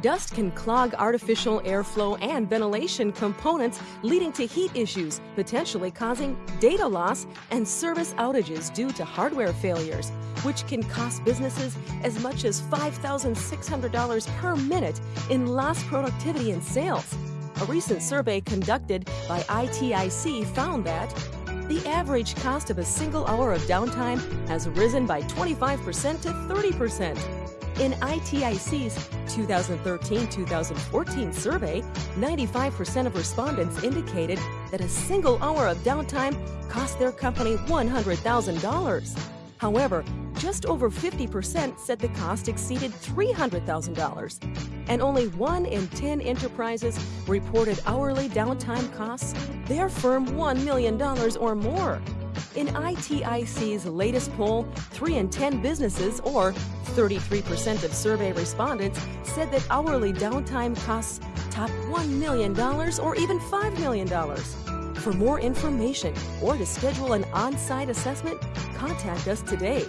Dust can clog artificial airflow and ventilation components, leading to heat issues, potentially causing data loss and service outages due to hardware failures, which can cost businesses as much as $5,600 per minute in lost productivity and sales. A recent survey conducted by ITIC found that the average cost of a single hour of downtime has risen by 25% to 30%. In ITIC's 2013-2014 survey, 95% of respondents indicated that a single hour of downtime cost their company $100,000. However, just over 50% said the cost exceeded $300,000. And only one in 10 enterprises reported hourly downtime costs their firm $1 million or more. In ITIC's latest poll, 3 in 10 businesses, or 33% of survey respondents, said that hourly downtime costs top $1 million or even $5 million. For more information or to schedule an on site assessment, contact us today